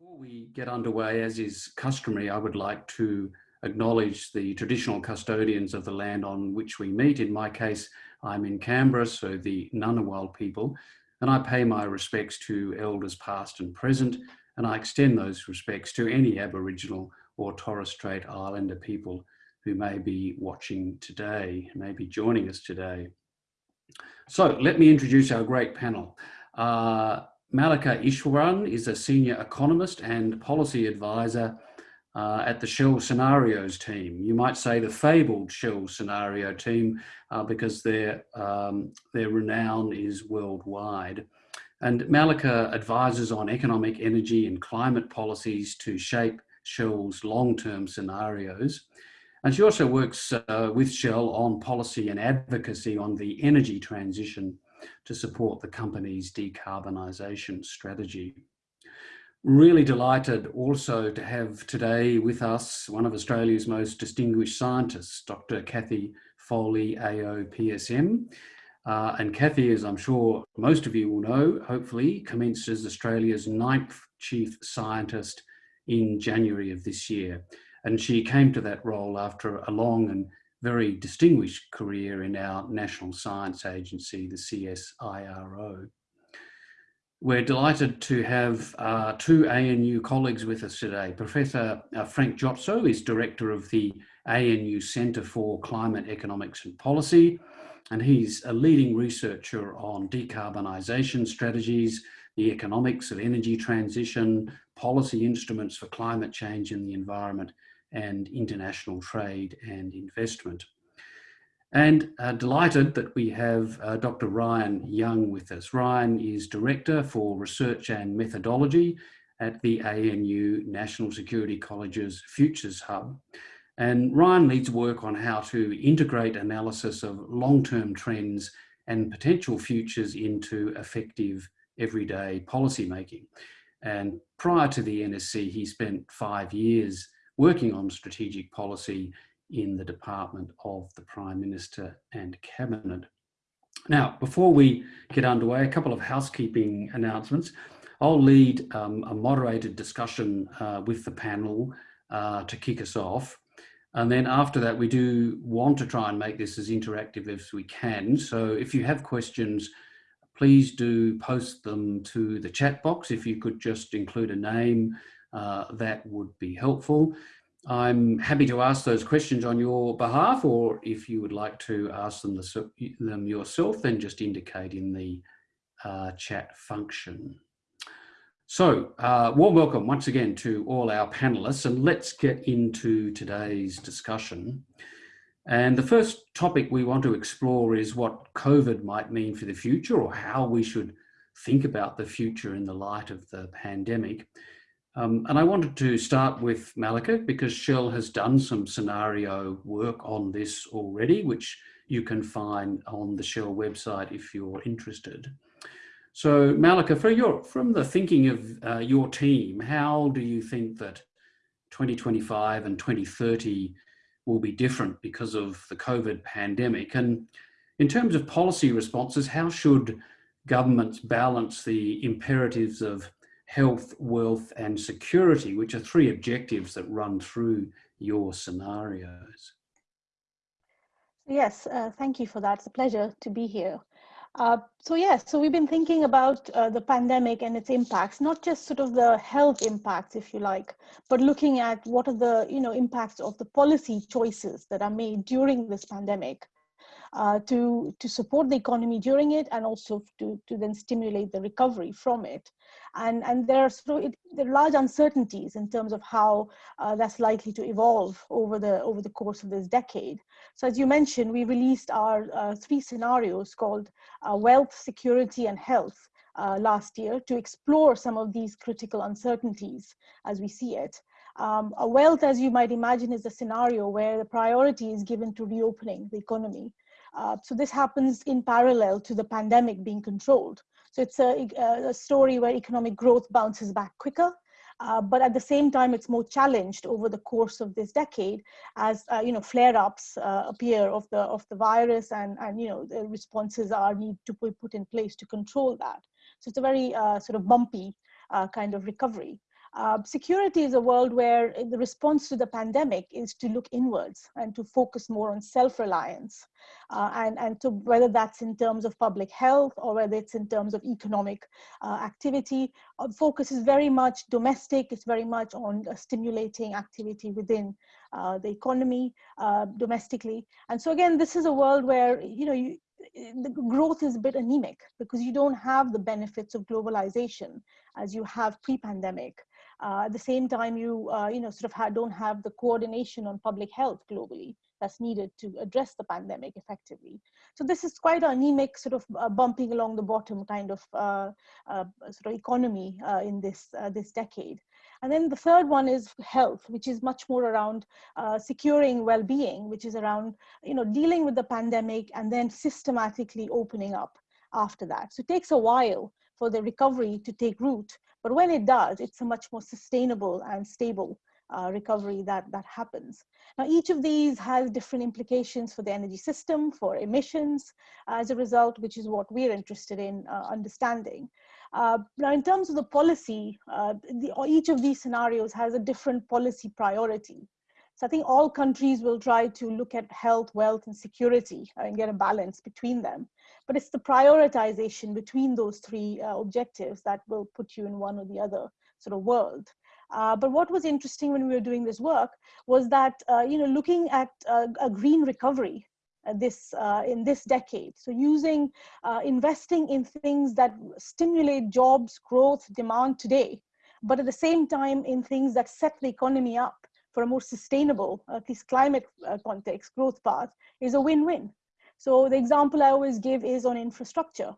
Before we get underway, as is customary, I would like to acknowledge the traditional custodians of the land on which we meet. In my case, I'm in Canberra, so the Ngunnawal people, and I pay my respects to elders past and present, and I extend those respects to any Aboriginal or Torres Strait Islander people who may be watching today, may be joining us today. So let me introduce our great panel. Uh, Malika Ishwaran is a senior economist and policy advisor uh, at the Shell Scenarios team. You might say the fabled Shell Scenario team uh, because their, um, their renown is worldwide. And Malika advises on economic, energy and climate policies to shape Shell's long-term scenarios. And she also works uh, with Shell on policy and advocacy on the energy transition to support the company's decarbonisation strategy. Really delighted also to have today with us one of Australia's most distinguished scientists, Dr. Kathy Foley, AO PSM. Uh, and Kathy, as I'm sure most of you will know, hopefully commenced as Australia's ninth chief scientist in January of this year. And she came to that role after a long and very distinguished career in our National Science Agency, the CSIRO. We're delighted to have uh, two ANU colleagues with us today. Professor uh, Frank Jotzo is Director of the ANU Centre for Climate Economics and Policy, and he's a leading researcher on decarbonisation strategies, the economics of energy transition, policy instruments for climate change and the environment, and international trade and investment. And uh, delighted that we have uh, Dr. Ryan Young with us. Ryan is Director for Research and Methodology at the ANU National Security College's Futures Hub. And Ryan leads work on how to integrate analysis of long-term trends and potential futures into effective everyday policymaking. And prior to the NSC, he spent five years working on strategic policy in the Department of the Prime Minister and Cabinet. Now, before we get underway, a couple of housekeeping announcements. I'll lead um, a moderated discussion uh, with the panel uh, to kick us off. And then after that, we do want to try and make this as interactive as we can. So if you have questions, please do post them to the chat box. If you could just include a name, uh, that would be helpful. I'm happy to ask those questions on your behalf, or if you would like to ask them, the, them yourself, then just indicate in the uh, chat function. So, uh, warm welcome once again to all our panelists, and let's get into today's discussion. And the first topic we want to explore is what COVID might mean for the future, or how we should think about the future in the light of the pandemic. Um, and I wanted to start with Malika because Shell has done some scenario work on this already, which you can find on the Shell website if you're interested. So Malika, your, from the thinking of uh, your team, how do you think that 2025 and 2030 will be different because of the COVID pandemic? And in terms of policy responses, how should governments balance the imperatives of health, wealth, and security, which are three objectives that run through your scenarios. Yes, uh, thank you for that. It's a pleasure to be here. Uh, so yes, so we've been thinking about uh, the pandemic and its impacts, not just sort of the health impacts, if you like, but looking at what are the you know impacts of the policy choices that are made during this pandemic uh, to to support the economy during it and also to to then stimulate the recovery from it and and there are sort of, there are large uncertainties in terms of how uh, that's likely to evolve over the over the course of this decade. So as you mentioned, we released our uh, three scenarios called uh, wealth, security, and health uh, last year to explore some of these critical uncertainties as we see it. Um, a wealth, as you might imagine, is a scenario where the priority is given to reopening the economy. Uh, so this happens in parallel to the pandemic being controlled. So it's a, a story where economic growth bounces back quicker, uh, but at the same time, it's more challenged over the course of this decade as uh, you know flare-ups uh, appear of the of the virus, and and you know the responses are need to be put in place to control that. So it's a very uh, sort of bumpy kind of recovery. Uh, security is a world where the response to the pandemic is to look inwards and to focus more on self-reliance. Uh, and, and to whether that's in terms of public health or whether it's in terms of economic uh, activity, uh, focus is very much domestic, it's very much on uh, stimulating activity within the economy domestically. And so again, this is a world where, you know, you, the growth is a bit anemic because you don't have the benefits of globalization as you have pre-pandemic. Uh, at the same time, you uh, you know sort of ha don't have the coordination on public health globally that's needed to address the pandemic effectively. So this is quite an anemic sort of uh, bumping along the bottom kind of uh, uh, sort of economy uh, in this this decade. And then the third one is health, which is much more around uh, securing well-being, which is around you know dealing with the pandemic and then systematically opening up after that. So it takes a while for the recovery to take root, but when it does, it's a much more sustainable and stable uh, recovery that, that happens. Now, each of these has different implications for the energy system, for emissions as a result, which is what we're interested in uh, understanding. Uh, now, in terms of the policy, uh, the, each of these scenarios has a different policy priority. So I think all countries will try to look at health, wealth, and security and get a balance between them. But it's the prioritization between those three uh, objectives that will put you in one or the other sort of world. Uh, but what was interesting when we were doing this work was that, uh, you know, looking at uh, a green recovery uh, this uh, in this decade. So using, uh, investing in things that stimulate jobs, growth, demand today, but at the same time in things that set the economy up for a more sustainable, at least climate context, growth path is a win-win. So the example I always give is on infrastructure.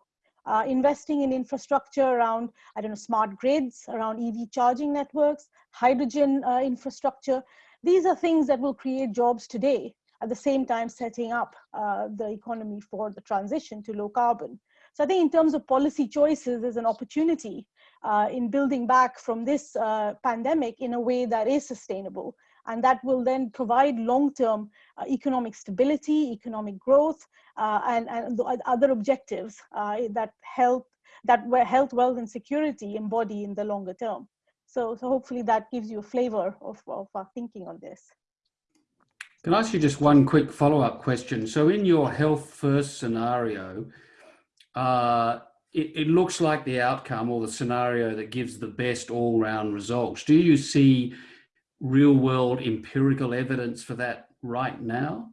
Uh, investing in infrastructure around, I don't know, smart grids, around EV charging networks, hydrogen uh, infrastructure. These are things that will create jobs today at the same time setting up uh, the economy for the transition to low carbon. So I think in terms of policy choices, there's an opportunity uh, in building back from this uh, pandemic in a way that is sustainable. And that will then provide long-term uh, economic stability, economic growth, uh, and, and other objectives uh, that help that where health, wealth, and security embody in the longer term. So, so hopefully that gives you a flavor of, of our thinking on this. Can I ask you just one quick follow-up question? So in your health first scenario, uh, it, it, looks like the outcome or the scenario that gives the best all-round results. Do you see real-world empirical evidence for that right now?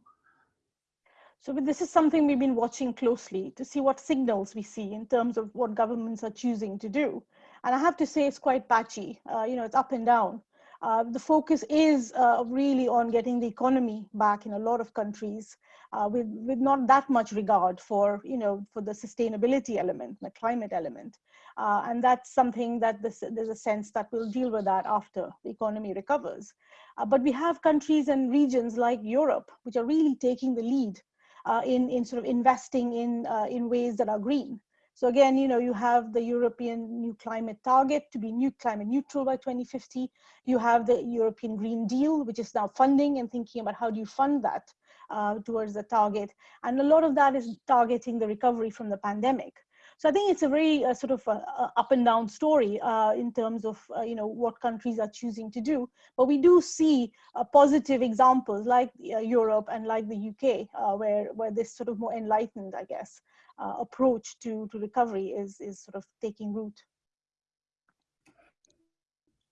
So this is something we've been watching closely to see what signals we see in terms of what governments are choosing to do. And I have to say it's quite patchy. Uh, you know, it's up and down. Uh, the focus is uh, really on getting the economy back in a lot of countries uh, with, with not that much regard for, you know, for the sustainability element, the climate element. Uh, and that's something that this, there's a sense that we'll deal with that after the economy recovers. Uh, but we have countries and regions like Europe, which are really taking the lead uh, in, in sort of investing in, in ways that are green. So again, you know, you have the European new climate target to be new climate neutral by 2050. You have the European Green Deal, which is now funding and thinking about how do you fund that uh, towards the target. And a lot of that is targeting the recovery from the pandemic. So I think it's a very uh, sort of a, a up and down story uh, in terms of uh, you know what countries are choosing to do. But we do see uh, positive examples like uh, Europe and like the UK, uh, where where this sort of more enlightened, I guess, uh, approach to, to recovery is, is sort of taking root.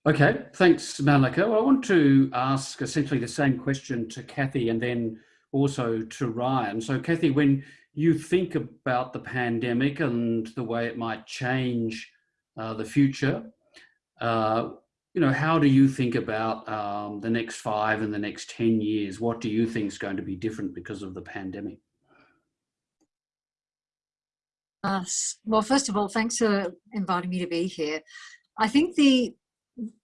Okay, thanks, Malika. Well, I want to ask essentially the same question to Kathy and then also to Ryan. So Kathy, when you think about the pandemic and the way it might change uh, the future, uh, you know, how do you think about um, the next five and the next 10 years? What do you think is going to be different because of the pandemic? Uh, well, first of all, thanks for inviting me to be here. I think the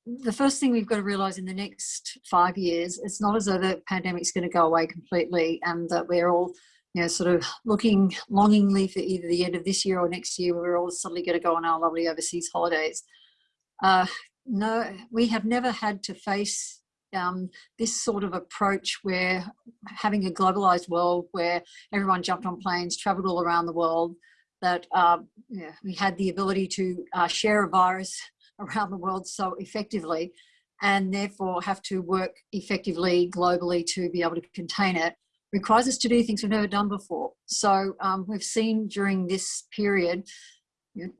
the first thing we've got to realize in the next five years, it's not as though the pandemic's going to go away completely and that we're all, you know, sort of looking longingly for either the end of this year or next year, we're all suddenly going to go on our lovely overseas holidays. Uh, no, we have never had to face um, this sort of approach where having a globalized world where everyone jumped on planes, traveled all around the world, that uh, yeah, we had the ability to uh, share a virus around the world so effectively and therefore have to work effectively globally to be able to contain it requires us to do things we've never done before. So um, we've seen during this period,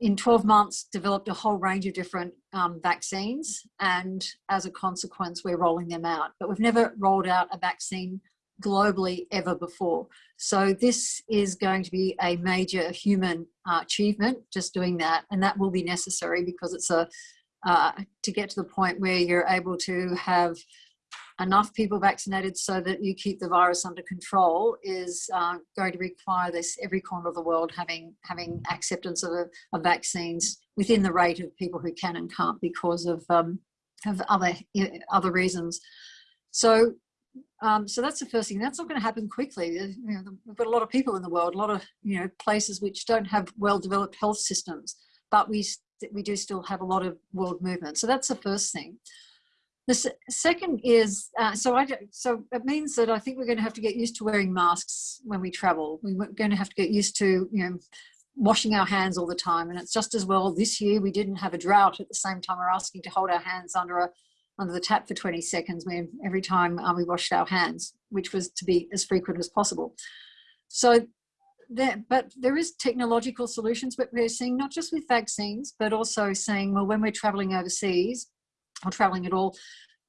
in 12 months, developed a whole range of different um, vaccines. And as a consequence, we're rolling them out. But we've never rolled out a vaccine globally ever before. So this is going to be a major human uh, achievement, just doing that. And that will be necessary because it's a, uh, to get to the point where you're able to have enough people vaccinated so that you keep the virus under control is uh, going to require this every corner of the world having having acceptance of, of vaccines within the rate of people who can and can't because of um, of other other reasons. So um, so that's the first thing. That's not going to happen quickly. You know, we've got a lot of people in the world, a lot of you know places which don't have well-developed health systems, but we we do still have a lot of world movement. So that's the first thing. The second is, uh, so I so it means that I think we're going to have to get used to wearing masks when we travel. We're going to have to get used to, you know, washing our hands all the time. And it's just as well this year we didn't have a drought at the same time we're asking to hold our hands under a under the tap for 20 seconds every time uh, we washed our hands, which was to be as frequent as possible. So there, but there is technological solutions, but we're seeing not just with vaccines, but also saying, well, when we're traveling overseas, or traveling at all,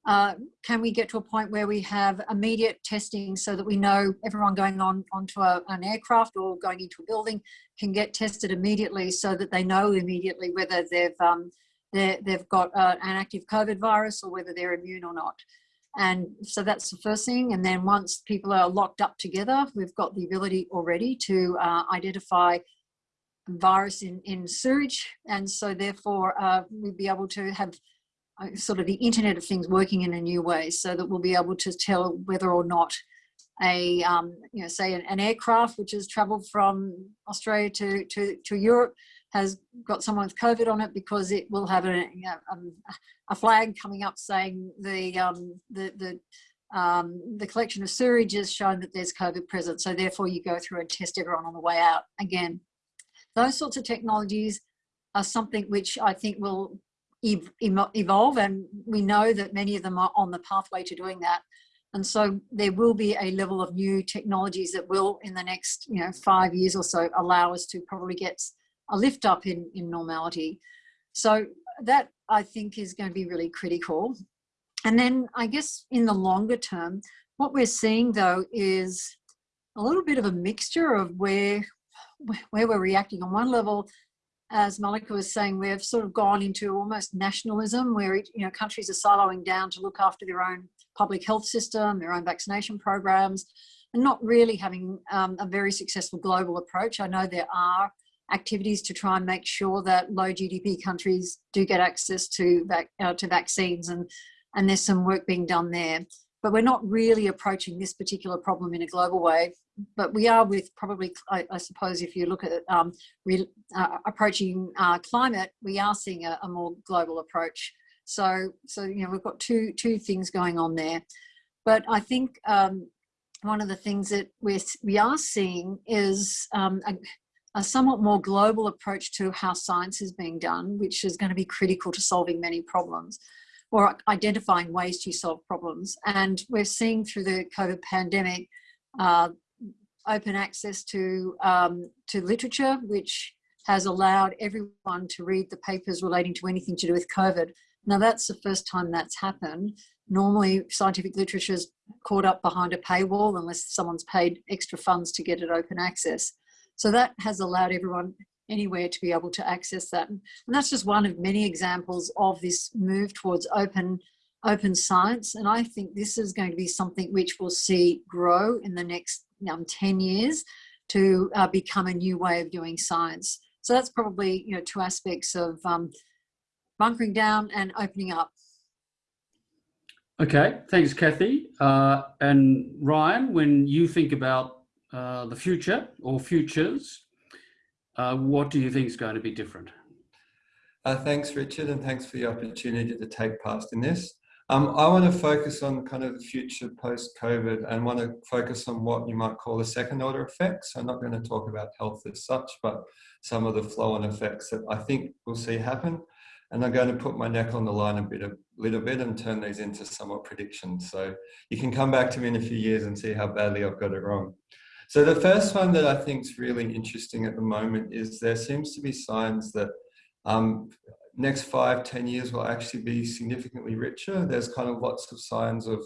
uh, can we get to a point where we have immediate testing so that we know everyone going on onto a, an aircraft or going into a building can get tested immediately so that they know immediately whether they've um, they've got uh, an active COVID virus or whether they're immune or not. And so that's the first thing. And then once people are locked up together, we've got the ability already to uh, identify virus in, in sewage. And so therefore uh, we'd be able to have uh, sort of the internet of things working in a new way so that we'll be able to tell whether or not a um, you know say an, an, aircraft which has traveled from Australia to, to, to Europe has got someone with COVID on it because it will have a, know, um, a flag coming up saying the um, the the um, the collection of sewage has shown that there's COVID present. So therefore you go through and test everyone on the way out. Again, those sorts of technologies are something which I think will evolve and we know that many of them are on the pathway to doing that and so there will be a level of new technologies that will in the next you know five years or so allow us to probably get a lift up in in normality. So that i think is going to be really critical. And then i guess in the longer term what we're seeing though is a little bit of a mixture of where where we're reacting. On one level as Malika was saying, we've sort of gone into almost nationalism where you know countries are siloing down to look after their own public health system, their own vaccination programs, and not really having um, a very successful global approach. I know there are activities to try and make sure that low GDP countries do get access to, vac uh, to vaccines and, and there's some work being done there. But we're not really approaching this particular problem in a global way but we are with probably, I, I suppose, if you look at um, uh, approaching uh, climate, we are seeing a, a, more global approach. So, so you know, we've got two two things going on there. But I think um, one of the things that we're, we are seeing is um, a, a somewhat more global approach to how science is being done, which is going to be critical to solving many problems or identifying ways to solve problems. And we're seeing through the COVID pandemic uh, open access to, um, to literature, which has allowed everyone to read the papers relating to anything to do with COVID. Now that's the first time that's happened. Normally scientific literature is caught up behind a paywall unless someone's paid extra funds to get it open access. So that has allowed everyone anywhere to be able to access that. And that's just one of many examples of this move towards open open science. And I think this is going to be something which we'll see grow in the next um, 10 years to uh, become a new way of doing science. So that's probably, you know, two aspects of um, bunkering down and opening up. Okay, thanks, Kathy. Uh, and Ryan, when you think about uh, the future or futures, uh, what do you think is going to be different? Uh, thanks, Richard, and thanks for the opportunity to take part in this. Um, I want to focus on kind of the future post-COVID and want to focus on what you might call the second order effects. I'm not going to talk about health as such, but some of the flow-on effects that I think we'll see happen. And I'm going to put my neck on the line a bit, a little bit and turn these into somewhat predictions. So you can come back to me in a few years and see how badly I've got it wrong. So the first one that I think is really interesting at the moment is there seems to be signs that um, next five, ten years will actually be significantly richer. There's kind of lots of signs of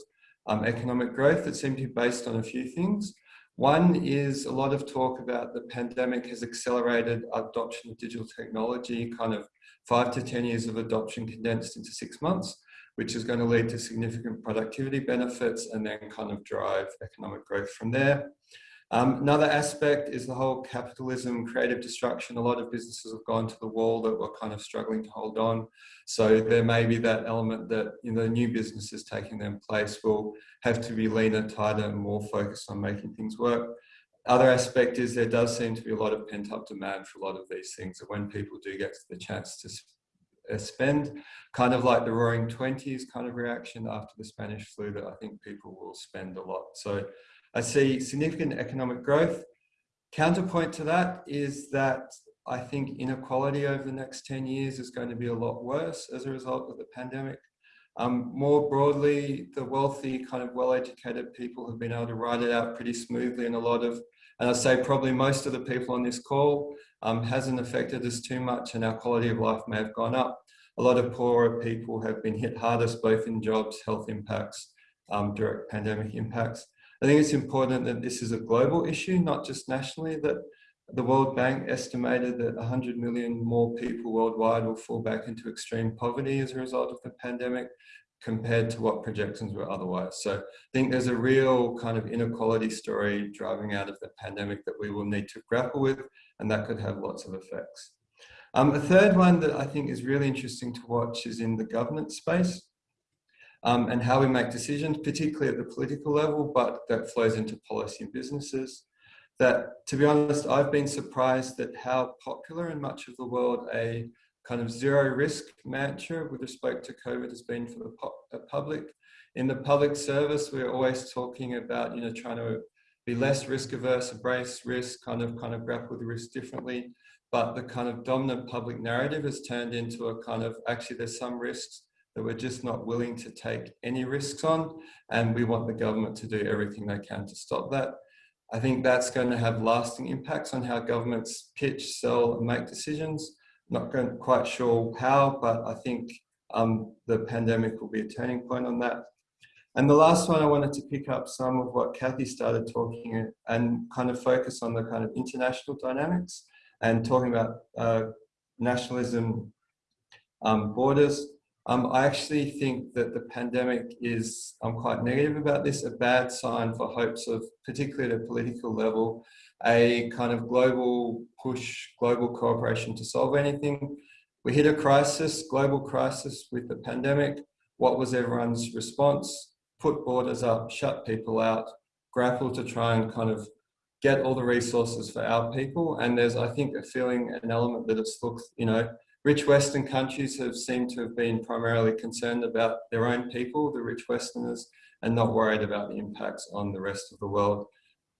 um, economic growth that seem to be based on a few things. One is a lot of talk about the pandemic has accelerated adoption of digital technology, kind of five to 10 years of adoption condensed into six months, which is going to lead to significant productivity benefits and then kind of drive economic growth from there. Um, another aspect is the whole capitalism, creative destruction. A lot of businesses have gone to the wall that were kind of struggling to hold on. So there may be that element that you know, new businesses taking their place will have to be leaner, tighter, and more focused on making things work. Other aspect is there does seem to be a lot of pent up demand for a lot of these things. That when people do get the chance to uh, spend, kind of like the roaring 20s kind of reaction after the Spanish flu that I think people will spend a lot. So I see significant economic growth. Counterpoint to that is that I think inequality over the next 10 years is going to be a lot worse as a result of the pandemic. Um, more broadly, the wealthy, kind of well-educated people have been able to ride it out pretty smoothly and a lot of, and I say probably most of the people on this call um, hasn't affected us too much and our quality of life may have gone up. A lot of poorer people have been hit hardest, both in jobs, health impacts, um, direct pandemic impacts. I think it's important that this is a global issue, not just nationally, that the World Bank estimated that 100 million more people worldwide will fall back into extreme poverty as a result of the pandemic compared to what projections were otherwise. So I think there's a real kind of inequality story driving out of the pandemic that we will need to grapple with, and that could have lots of effects. Um, a third one that I think is really interesting to watch is in the governance space um, and how we make decisions, particularly at the political level, but that flows into policy and businesses. That, to be honest, I've been surprised at how popular in much of the world a kind of zero risk mantra with respect to COVID has been for the public. In the public service, we're always talking about, you know, trying to be less risk averse, embrace risk, kind of kind of grapple with risk differently. But the kind of dominant public narrative has turned into a kind of actually there's some risks that we're just not willing to take any risks on and we want the government to do everything they can to stop that. I think that's going to have lasting impacts on how governments pitch, sell and make decisions. Not quite sure how, but I think um, the pandemic will be a turning point on that. And the last one, I wanted to pick up some of what Kathy started talking and kind of focus on the kind of international dynamics and talking about uh, nationalism, um, borders. Um, I actually think that the pandemic is, I'm quite negative about this, a bad sign for hopes of, particularly at a political level, a kind of global push, global cooperation to solve anything. We hit a crisis, global crisis with the pandemic. What was everyone's response? Put borders up, shut people out, grapple to try and kind of get all the resources for our people. And there's, I think, a feeling, an element that it's looked, you know, Rich Western countries have seemed to have been primarily concerned about their own people, the rich Westerners, and not worried about the impacts on the rest of the world.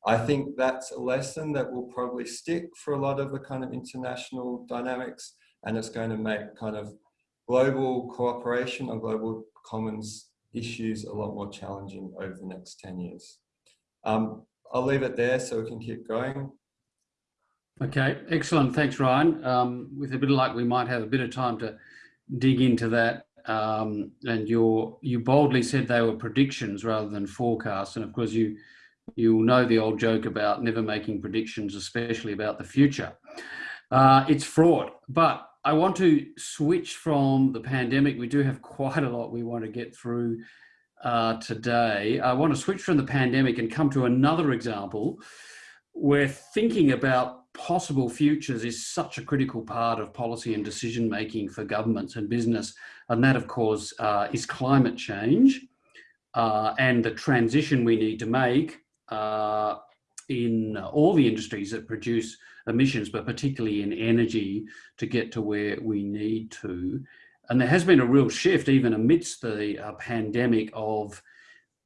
I think that's a lesson that will probably stick for a lot of the kind of international dynamics, and it's going to make kind of global cooperation on global commons issues a lot more challenging over the next 10 years. Um, I'll leave it there so we can keep going. Okay, excellent. Thanks, Ryan. Um, with a bit of luck, we might have a bit of time to dig into that. Um, and you you boldly said they were predictions rather than forecasts. And of course, you you know the old joke about never making predictions, especially about the future. Uh, it's fraud. But I want to switch from the pandemic. We do have quite a lot we want to get through uh, today. I want to switch from the pandemic and come to another example where thinking about possible futures is such a critical part of policy and decision making for governments and business. And that, of course, uh, is climate change uh, and the transition we need to make uh, in all the industries that produce emissions, but particularly in energy to get to where we need to. And there has been a real shift, even amidst the uh, pandemic, of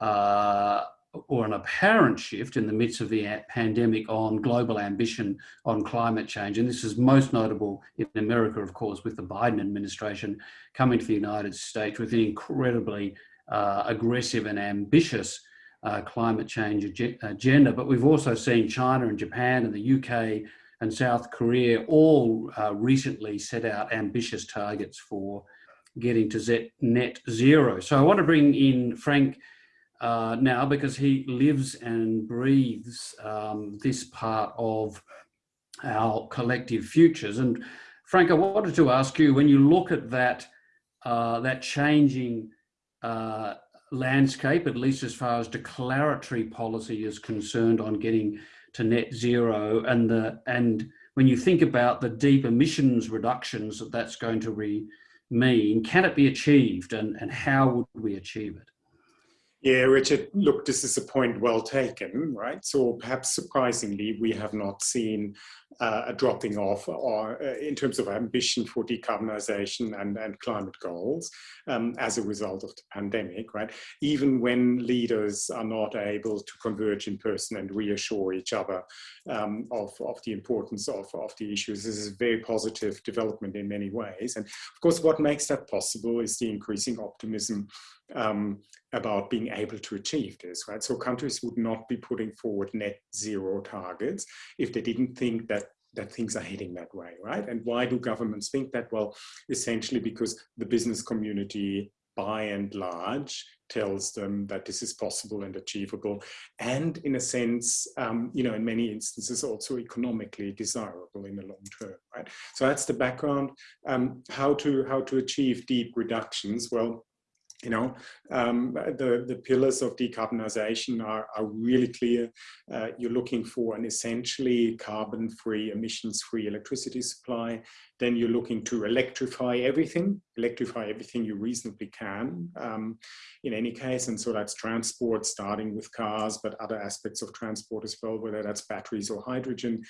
uh, or an apparent shift in the midst of the pandemic on global ambition on climate change. And this is most notable in America, of course, with the Biden administration coming to the United States with an incredibly uh, aggressive and ambitious uh, climate change ag agenda. But we've also seen China and Japan and the UK and South Korea all uh, recently set out ambitious targets for getting to net zero. So I want to bring in Frank uh, now because he lives and breathes um, this part of our collective futures. And Frank, I wanted to ask you, when you look at that, uh, that changing uh, landscape, at least as far as declaratory policy is concerned on getting to net zero and the and when you think about the deep emissions reductions that that's going to mean, can it be achieved and, and how would we achieve it? Yeah, Richard, look, this is a point well taken, right? So perhaps surprisingly, we have not seen uh, a dropping off or uh, in terms of ambition for decarbonization and, and climate goals um, as a result of the pandemic, right? Even when leaders are not able to converge in person and reassure each other um, of, of the importance of, of the issues, this is a very positive development in many ways. And of course, what makes that possible is the increasing optimism um, about being able to achieve this, right? So countries would not be putting forward net zero targets if they didn't think that that things are heading that way, right? And why do governments think that? Well, essentially because the business community by and large tells them that this is possible and achievable and in a sense um, you know in many instances also economically desirable in the long term right? So that's the background. Um, how to how to achieve deep reductions? Well you know, um, the, the pillars of decarbonization are, are really clear. Uh, you're looking for an essentially carbon-free, emissions-free electricity supply then you're looking to electrify everything, electrify everything you reasonably can um, in any case. And so that's transport, starting with cars, but other aspects of transport as well, whether that's batteries or hydrogen,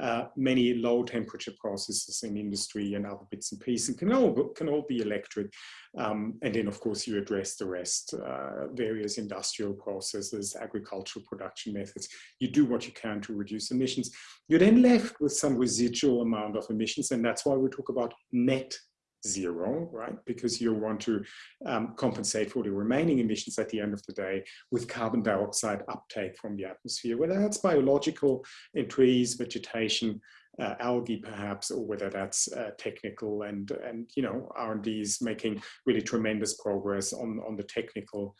uh, many low temperature processes in industry and other bits and pieces can all, can all be electric. Um, and then of course you address the rest, uh, various industrial processes, agricultural production methods. You do what you can to reduce emissions. You're then left with some residual amount of emissions and that's why we talk about net zero, right? Because you want to um, compensate for the remaining emissions at the end of the day with carbon dioxide uptake from the atmosphere, whether that's biological in trees, vegetation, uh, algae perhaps, or whether that's uh, technical and, and you know, R&D is making really tremendous progress on, on the technical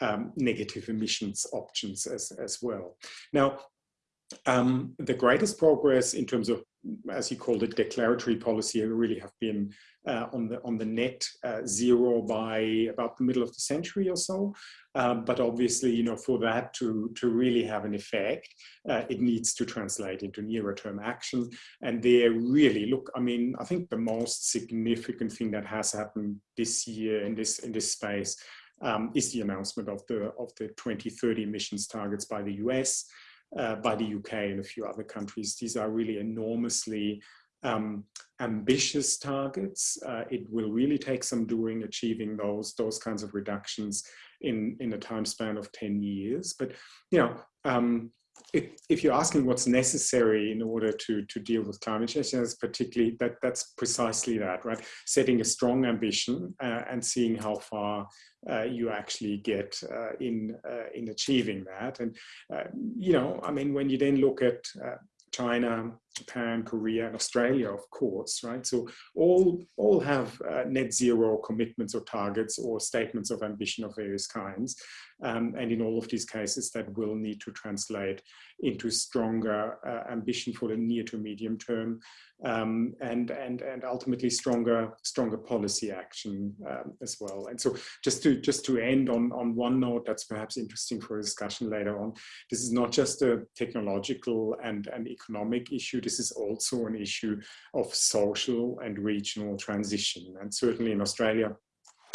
um, negative emissions options as, as well. Now, um, the greatest progress in terms of, as you called it, declaratory policy really have been uh, on the on the net uh, zero by about the middle of the century or so. Um, but obviously, you know, for that to to really have an effect, uh, it needs to translate into nearer term action. And there really look, I mean, I think the most significant thing that has happened this year in this in this space um, is the announcement of the of the 2030 emissions targets by the US uh, by the UK and a few other countries. These are really enormously um, ambitious targets. Uh, it will really take some doing achieving those, those kinds of reductions in, in a time span of 10 years. But, you know, um, if, if, you're asking what's necessary in order to, to deal with climate change, that's particularly that that's precisely that, right? Setting a strong ambition uh, and seeing how far uh, you actually get uh, in uh, in achieving that. And uh, you know, I mean, when you then look at uh, China, Japan, Korea, and Australia, of course, right? So all, all have uh, net zero commitments or targets or statements of ambition of various kinds. Um, and in all of these cases, that will need to translate into stronger uh, ambition for the near to medium term um, and, and, and ultimately stronger, stronger policy action um, as well. And so just to, just to end on, on one note that's perhaps interesting for discussion later on, this is not just a technological and an economic issue, this is also an issue of social and regional transition. And certainly in Australia,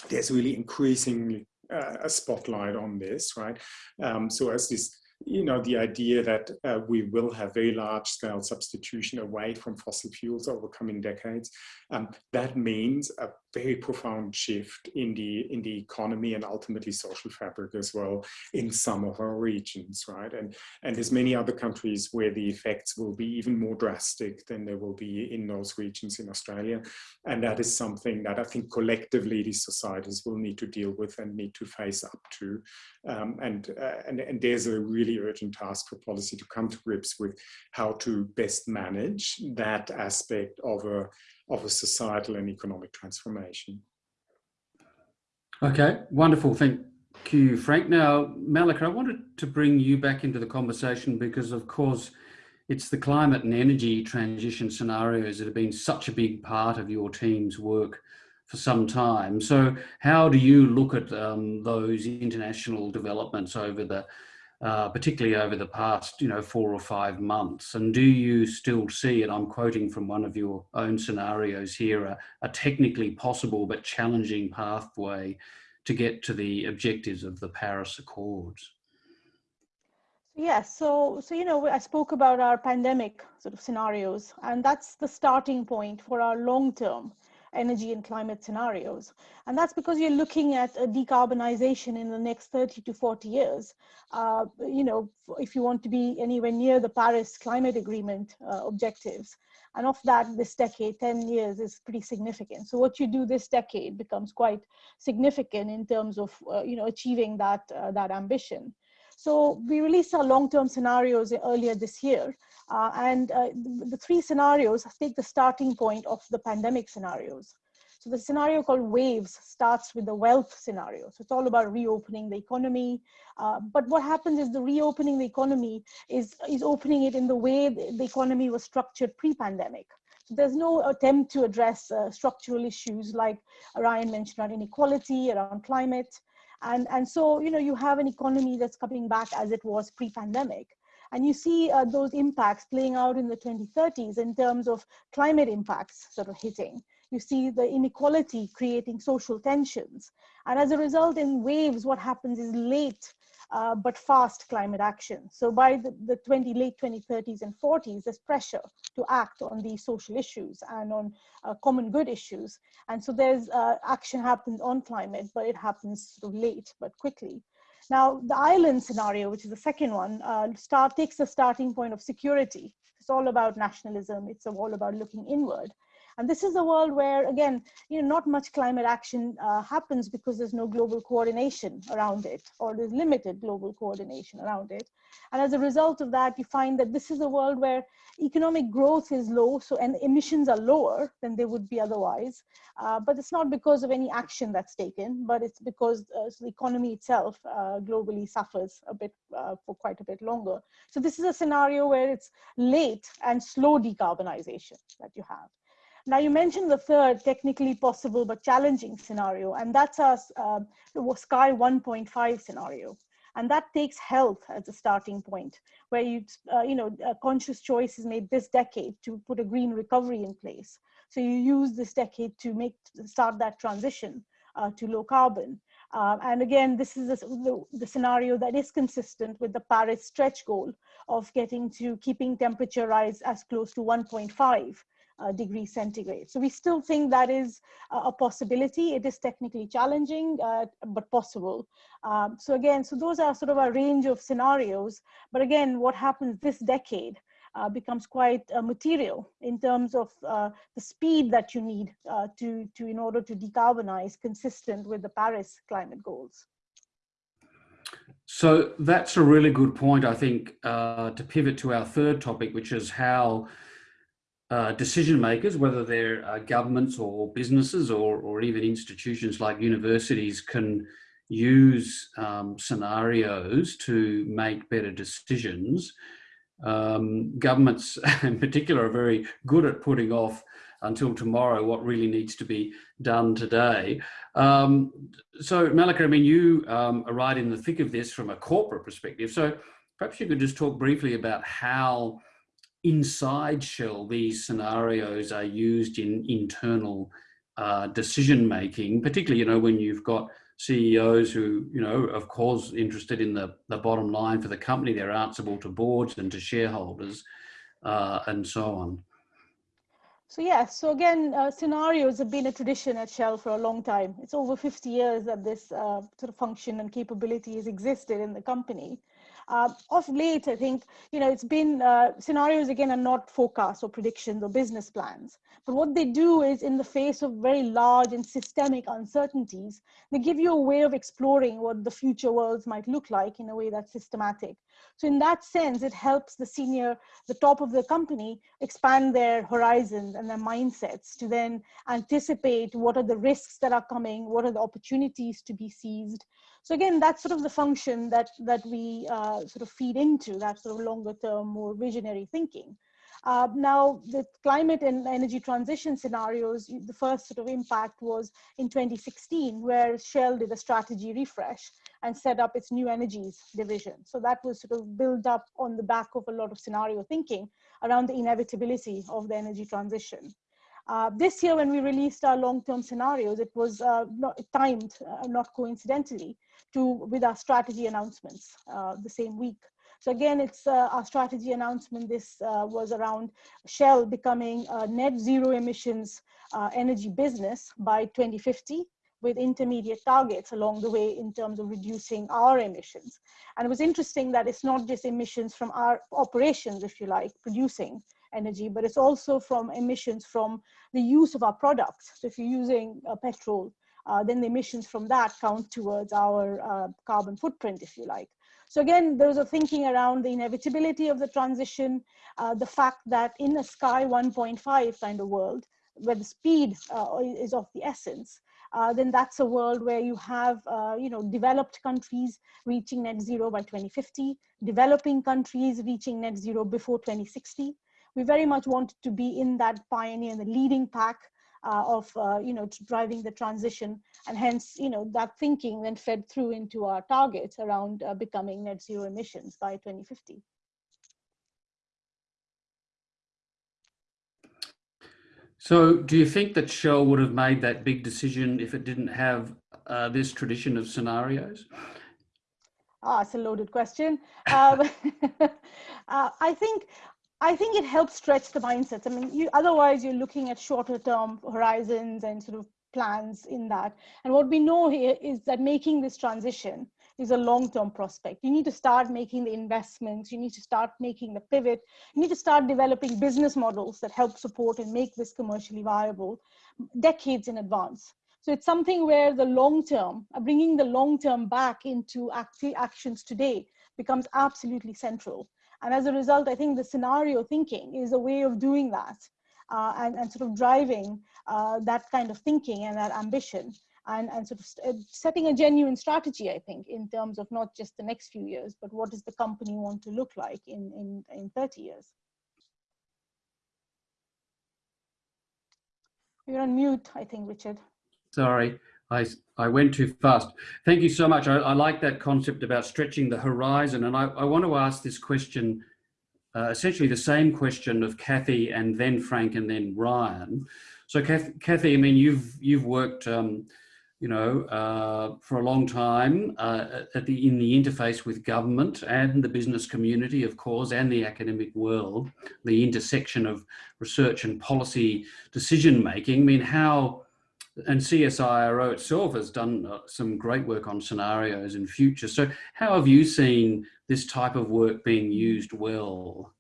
there's really increasingly uh, a spotlight on this, right? Um, so as this you know, the idea that uh, we will have very large scale substitution away from fossil fuels over coming decades. Um, that means a very profound shift in the in the economy and ultimately social fabric as well in some of our regions right? And and there's many other countries where the effects will be even more drastic than they will be in those regions in australia. And that is something that i think collectively these societies will need to deal with and need to face up to. Um, and, uh, and and there's a really urgent task for policy to come to grips with how to best manage that aspect of a of a societal and economic transformation. Okay, wonderful. Thank you, Frank. Now, Malika, I wanted to bring you back into the conversation because, of course, it's the climate and energy transition scenarios that have been such a big part of your team's work for some time. So how do you look at um, those international developments over the uh, particularly over the past, you know, four or five months? And do you still see, and I'm quoting from one of your own scenarios here, a, a technically possible but challenging pathway to get to the objectives of the Paris Accords? Yes, so so you know I spoke about our pandemic sort of scenarios, and that's the starting point for our long-term energy and climate scenarios. And that's because you're looking at a decarbonization in the next 30 to 40 years. Uh, you know, if you want to be anywhere near the Paris Climate Agreement uh, objectives. And of that, this decade, 10 years is pretty significant. So what you do this decade becomes quite significant in terms of, uh, you know, achieving that, uh, that ambition. So we released our long-term scenarios earlier this year. Uh, and uh, the, three scenarios take the starting point of the pandemic scenarios. So the scenario called waves starts with the wealth scenario. So it's all about reopening the economy. Uh, but what happens is the reopening the economy is, is opening it in the way the economy was structured pre-pandemic. So there's no attempt to address uh, structural issues like Ryan mentioned around inequality, around climate. And, and so, you know, you have an economy that's coming back as it was pre-pandemic. And you see uh, those impacts playing out in the 2030s in terms of climate impacts sort of hitting. You see the inequality creating social tensions. And as a result, in waves, what happens is late uh, but fast climate action. So by the, the 20, late 2030s and 40s, there's pressure to act on these social issues and on uh, common good issues. And so there's uh, action happens on climate, but it happens sort of late but quickly. Now, the island scenario, which is the second one, uh, start, takes the starting point of security. It's all about nationalism. It's all about looking inward. And this is a world where, again, you know, not much climate action uh, happens because there's no global coordination around it, or there's limited global coordination around it. And as a result of that, you find that this is a world where economic growth is low, so and emissions are lower than they would be otherwise. Uh, but it's not because of any action that's taken, but it's because uh, so the economy itself uh, globally suffers a bit uh, for quite a bit longer. So this is a scenario where it's late and slow decarbonization that you have. Now you mentioned the third technically possible but challenging scenario, and that's our uh, Sky 1.5 scenario. And that takes health as a starting point, where you, uh, you know, a conscious choice is made this decade to put a green recovery in place. So you use this decade to make start that transition uh, to low carbon. Uh, and again, this is the, the, scenario that is consistent with the Paris stretch goal of getting to keeping temperature rise as close to 1.5 uh, degrees centigrade. So we still think that is a possibility. It is technically challenging, uh, but possible. Um, so again, so those are sort of a range of scenarios. But again, what happens this decade uh, becomes quite uh, material in terms of uh, the speed that you need uh, to, to in order to decarbonize consistent with the Paris climate goals. So that's a really good point, I think, to pivot to our third topic, which is how uh, decision makers, whether they're uh, governments or businesses or, or even institutions like universities can use um, scenarios to make better decisions. Um, governments in particular are very good at putting off until tomorrow what really needs to be done today. Um, so Malika, I mean, you um, are right in the thick of this from a corporate perspective. So perhaps you could just talk briefly about how inside Shell, these scenarios are used in internal uh, decision making, particularly, you know, when you've got CEOs who, you know, of course, interested in the, the bottom line for the company, they're answerable to boards and to shareholders uh, and so on. So yeah, so again, uh, scenarios have been a tradition at Shell for a long time. It's over 50 years that this uh, sort of function and capability has existed in the company. Uh, of late, I think, you know, it's been, uh, scenarios again are not forecasts or predictions or business plans. But what they do is in the face of very large and systemic uncertainties, they give you a way of exploring what the future worlds might look like in a way that's systematic. So in that sense, it helps the senior, the top of the company expand their horizons and their mindsets to then anticipate what are the risks that are coming, what are the opportunities to be seized, so again, that's sort of the function that, that we uh, sort of feed into, that sort of longer term, more visionary thinking. Uh, now, the climate and energy transition scenarios, the first sort of impact was in 2016, where Shell did a strategy refresh and set up its new energies division. So that was sort of built up on the back of a lot of scenario thinking around the inevitability of the energy transition. Uh, this year, when we released our long-term scenarios, it was uh, not timed, uh, not coincidentally, to with our strategy announcements uh, the same week. So again, it's uh, our strategy announcement. This uh, was around Shell becoming a net zero emissions energy business by 2050 with intermediate targets along the way in terms of reducing our emissions. And it was interesting that it's not just emissions from our operations, if you like, producing energy, but it's also from emissions from the use of our products. So if you're using uh, petrol, uh, then the emissions from that count towards our uh, carbon footprint, if you like. So again, there was a thinking around the inevitability of the transition, uh, the fact that in a Sky 1.5 kind of world, where the speed uh, is of the essence, uh, then that's a world where you have, uh, you know, developed countries reaching net zero by 2050, developing countries reaching net zero before 2060. We very much wanted to be in that pioneer, the leading pack uh, of uh, you know driving the transition and hence you know that thinking then fed through into our targets around uh, becoming net zero emissions by 2050 so do you think that shell would have made that big decision if it didn't have uh, this tradition of scenarios Ah, it's a loaded question. Um, uh, I think I think it helps stretch the mindsets. I mean, you, otherwise you're looking at shorter term horizons and sort of plans in that. And what we know here is that making this transition is a long-term prospect. You need to start making the investments. You need to start making the pivot. You need to start developing business models that help support and make this commercially viable decades in advance. So it's something where the long term, uh, bringing the long term back into actions today becomes absolutely central. And as a result, I think the scenario thinking is a way of doing that uh, and, and sort of driving uh, that kind of thinking and that ambition and, and sort of uh, setting a genuine strategy, I think, in terms of not just the next few years, but what does the company want to look like in, in, in 30 years. You're on mute, I think, Richard. Sorry. I, I went too fast. Thank you so much. I, I like that concept about stretching the horizon. And I, I want to ask this question, uh, essentially the same question of Kathy and then Frank and then Ryan. So Kathy I mean, you've, you've worked, um, you know, uh, for a long time uh, at the, in the interface with government and the business community, of course, and the academic world, the intersection of research and policy decision making. I mean, how, and CSIRO itself has done uh, some great work on scenarios in future. So how have you seen this type of work being used well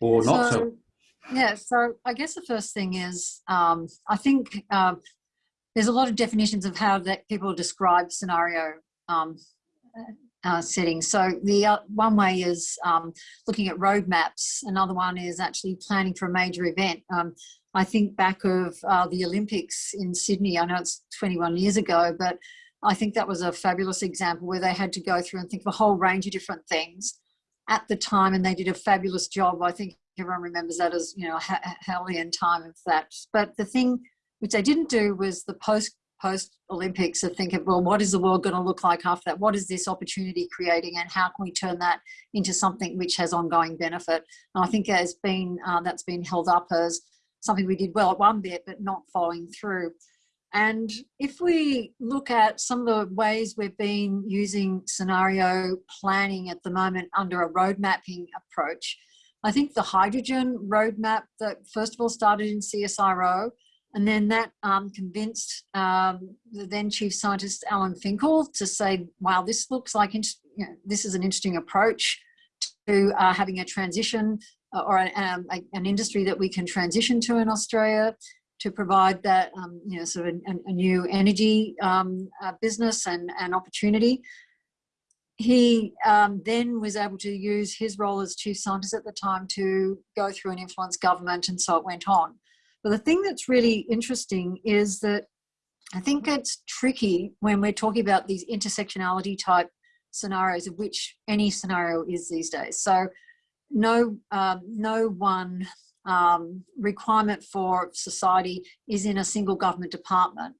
or not so? Yeah, so I guess the first thing is, um, I think um, there's a lot of definitions of how that people describe scenario um, uh, settings. So the uh, one way is um, looking at roadmaps. Another one is actually planning for a major event. Um, I think back of uh, the Olympics in Sydney. I know it's 21 years ago, but I think that was a fabulous example where they had to go through and think of a whole range of different things at the time, and they did a fabulous job. I think everyone remembers that as you know hellion time of that. But the thing which they didn't do was the post post Olympics of thinking, well, what is the world going to look like after that? What is this opportunity creating, and how can we turn that into something which has ongoing benefit? And I think has been uh, that's been held up as something we did well at one bit, but not following through. And if we look at some of the ways we've been using scenario planning at the moment under a road mapping approach, I think the hydrogen roadmap that first of all started in CSIRO, and then that um, convinced um, the then chief scientist Alan Finkel to say, "Wow, this looks like you know, this is an interesting approach to uh, having a transition uh, or an, um, a, an industry that we can transition to in Australia." to provide that, um, you know, sort of a, a new energy um, uh, business and, and opportunity he um, then was able to use his role as chief scientist at the time to go through and influence government and so it went on. But the thing that's really interesting is that I think it's tricky when we're talking about these intersectionality type scenarios of which any scenario is these days. So no, um, no one um, requirement for society is in a single government department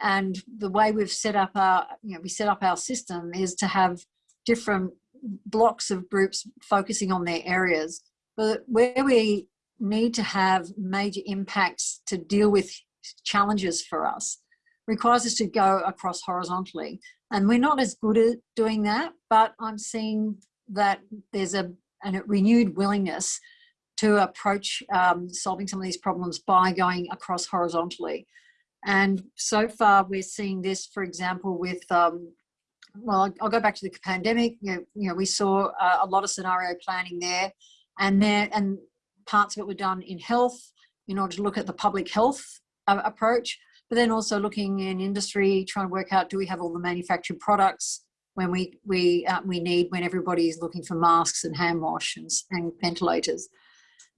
and the way we've set up our you know we set up our system is to have different blocks of groups focusing on their areas but where we need to have major impacts to deal with challenges for us. Requires us to go across horizontally. And we're not as good at doing that but i'm seeing that there's a, a renewed willingness to approach um, solving some of these problems by going across horizontally. And so far, we're seeing this, for example, with, um, well, I'll go back to the pandemic. You know, you know we saw uh, a lot of scenario planning there, and there and parts of it were done in health in order to look at the public health uh, approach, but then also looking in industry, trying to work out do we have all the manufactured products when we we uh, we need when everybody is looking for masks and hand wash and, and ventilators.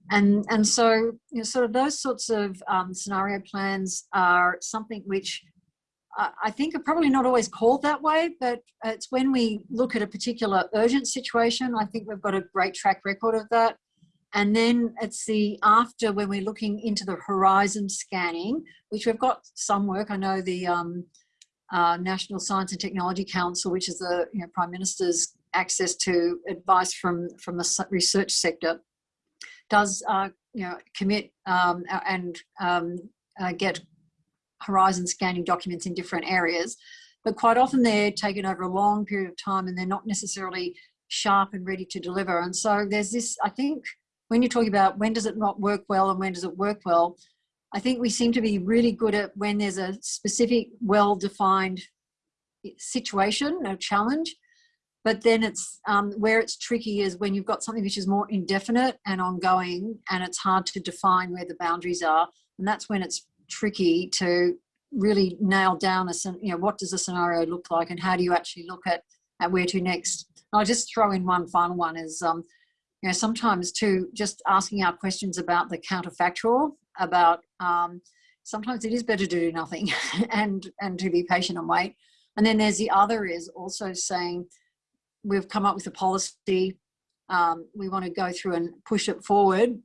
And, and so, you know, sort of those sorts of um, scenario plans are something which I think are probably not always called that way, but it's when we look at a particular urgent situation, I think we've got a great track record of that. And then it's the after when we're looking into the horizon scanning, which we've got some work. I know the um, uh, National Science and Technology Council, which is the you know, Prime Minister's access to advice from, from the research sector, does uh, you know commit um, and um, uh, get horizon scanning documents in different areas, but quite often they're taken over a long period of time and they're not necessarily sharp and ready to deliver. And so there's this, I think, when you're talking about when does it not work well and when does it work well, I think we seem to be really good at when there's a specific, well-defined situation, a challenge, but then it's um, where it's tricky is when you've got something which is more indefinite and ongoing and it's hard to define where the boundaries are and that's when it's tricky to really nail down a you know what does a scenario look like and how do you actually look at at where to next. I'll just throw in one final one is um you know sometimes too just asking our questions about the counterfactual about um sometimes it is better to do nothing and and to be patient and wait and then there's the other is also saying we've come up with a policy. Um, we want to go through and push it forward,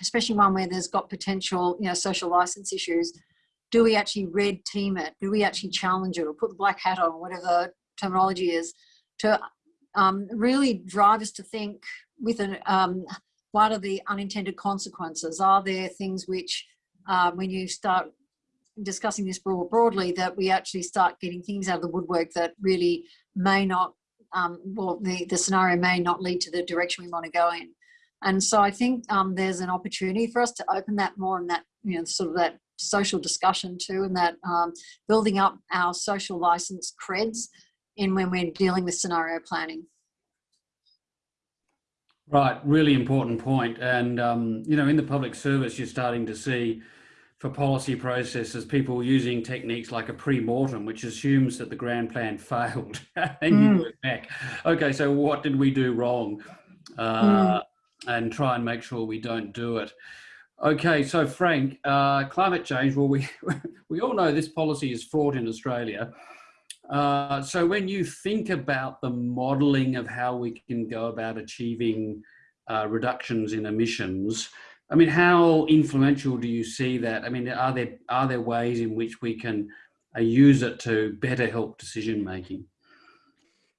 especially one where there's got potential, you know, social license issues. Do we actually red team it? Do we actually challenge it or put the black hat on, whatever terminology is, to um, really drive us to think with an, um, what are the unintended consequences? Are there things which, uh, when you start discussing this broad, broadly, that we actually start getting things out of the woodwork that really may not um, well, the, the scenario may not lead to the direction we want to go in. And so I think um, there's an opportunity for us to open that more and that, you know, sort of that social discussion too, and that um, building up our social license creds in when we're dealing with scenario planning. Right, really important point. And, um, you know, in the public service, you're starting to see for policy processes, people using techniques like a pre-mortem, which assumes that the grand plan failed and mm. you work back. Okay, so what did we do wrong? Uh, mm. And try and make sure we don't do it. Okay, so Frank, uh, climate change, well, we, we all know this policy is fraught in Australia. Uh, so when you think about the modelling of how we can go about achieving uh, reductions in emissions, I mean, how influential do you see that? I mean, are there are there ways in which we can uh, use it to better help decision making?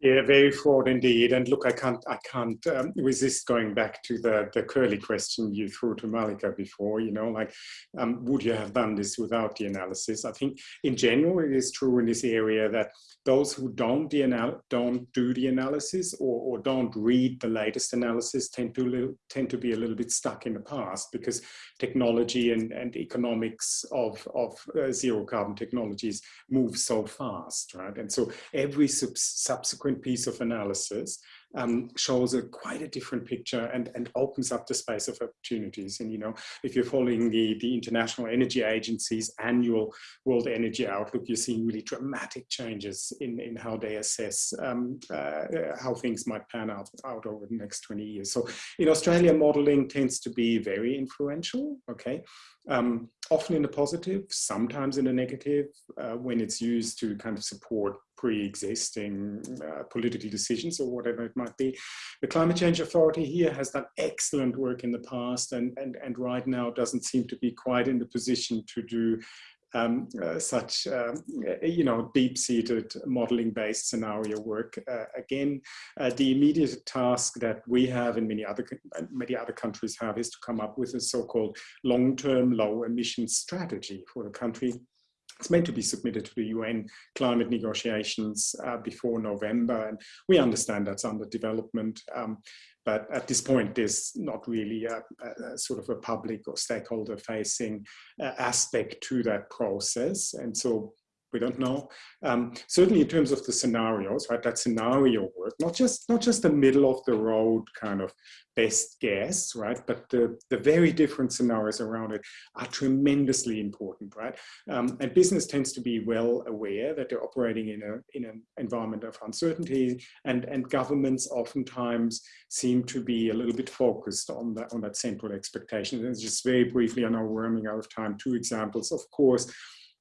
Yeah, very flawed indeed. And look, I can't, I can't um, resist going back to the the curly question you threw to Malika before. You know, like, um, would you have done this without the analysis? I think, in general, it is true in this area that those who don't the don't do the analysis or, or don't read the latest analysis tend to tend to be a little bit stuck in the past because technology and, and economics of of uh, zero carbon technologies move so fast, right? And so every sub subsequent different piece of analysis um, shows a quite a different picture and, and opens up the space of opportunities. And, you know, if you're following the, the International Energy Agency's annual World Energy Outlook, you're seeing really dramatic changes in, in how they assess um, uh, how things might pan out, out over the next 20 years. So in Australia, modeling tends to be very influential, okay? Um, often in the positive, sometimes in the negative, uh, when it's used to kind of support pre-existing uh, political decisions or whatever it might be. The Climate Change Authority here has done excellent work in the past and, and, and right now doesn't seem to be quite in the position to do um, uh, such, uh, you know, deep-seated modeling-based scenario work. Uh, again, uh, the immediate task that we have and many other many other countries have is to come up with a so-called long-term low-emission strategy for the country it's meant to be submitted to the UN climate negotiations uh, before November, and we understand that's under development. Um, but at this point, there's not really a, a, sort of a public or stakeholder facing uh, aspect to that process. And so we don't know. Um, certainly in terms of the scenarios, right, that scenario work, not just, not just the middle of the road kind of best guess, right, but the, the very different scenarios around it are tremendously important, right? Um, and business tends to be well aware that they're operating in, a, in an environment of uncertainty and, and governments oftentimes seem to be a little bit focused on that, on that central expectation. And just very briefly, I know we're running out of time, two examples, of course,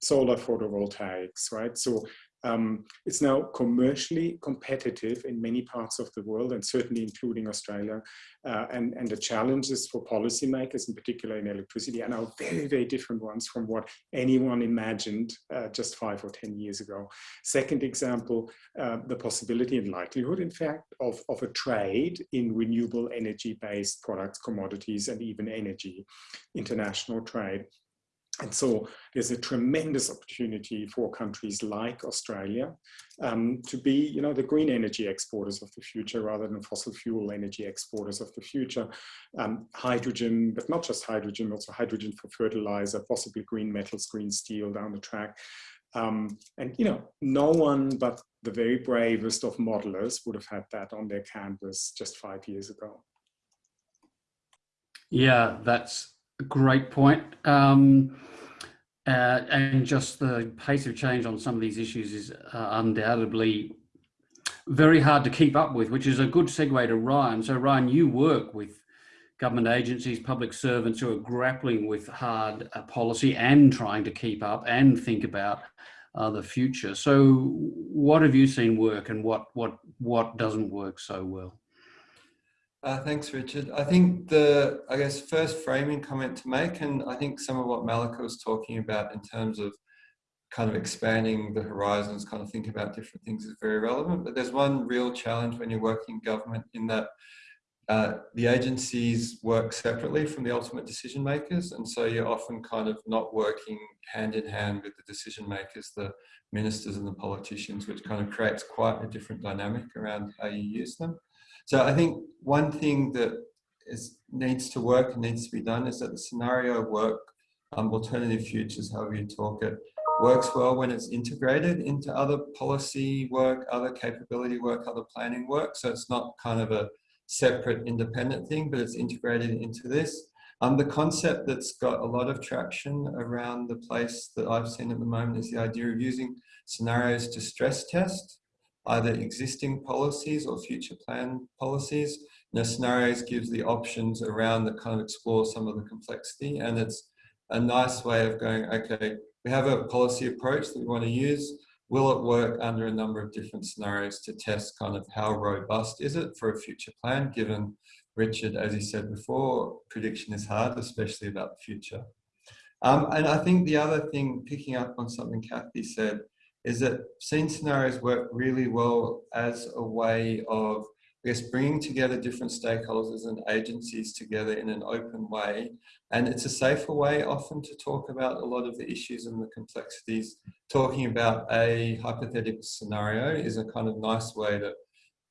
solar photovoltaics, right? So um, it's now commercially competitive in many parts of the world and certainly including Australia. Uh, and, and the challenges for policymakers, in particular in electricity, are now very, very different ones from what anyone imagined uh, just five or 10 years ago. Second example, uh, the possibility and likelihood, in fact, of, of a trade in renewable energy-based products, commodities, and even energy, international trade. And so there's a tremendous opportunity for countries like Australia um, to be, you know, the green energy exporters of the future rather than fossil fuel energy exporters of the future. Um, hydrogen, but not just hydrogen, also hydrogen for fertilizer, possibly green metals, green steel down the track. Um, and, you know, no one but the very bravest of modelers would have had that on their canvas just five years ago. Yeah, that's great point. Um, uh, and just the pace of change on some of these issues is uh, undoubtedly very hard to keep up with, which is a good segue to Ryan. So Ryan, you work with government agencies, public servants who are grappling with hard uh, policy and trying to keep up and think about uh, the future. So what have you seen work and what, what, what doesn't work so well? Uh, thanks, Richard. I think the, I guess, first framing comment to make, and I think some of what Malika was talking about in terms of kind of expanding the horizons, kind of think about different things is very relevant. But there's one real challenge when you're working in government in that uh, the agencies work separately from the ultimate decision makers. And so you're often kind of not working hand in hand with the decision makers, the ministers and the politicians, which kind of creates quite a different dynamic around how you use them. So I think one thing that is, needs to work and needs to be done is that the scenario work, um, alternative futures, however you talk it, works well when it's integrated into other policy work, other capability work, other planning work. So it's not kind of a separate independent thing, but it's integrated into this. Um, the concept that's got a lot of traction around the place that I've seen at the moment is the idea of using scenarios to stress test either existing policies or future plan policies. You know, scenarios gives the options around that kind of explore some of the complexity and it's a nice way of going, okay, we have a policy approach that we want to use. Will it work under a number of different scenarios to test kind of how robust is it for a future plan, given Richard, as he said before, prediction is hard, especially about the future. Um, and I think the other thing, picking up on something Kathy said, is that scene scenarios work really well as a way of I guess bringing together different stakeholders and agencies together in an open way. And it's a safer way often to talk about a lot of the issues and the complexities. Talking about a hypothetical scenario is a kind of nice way to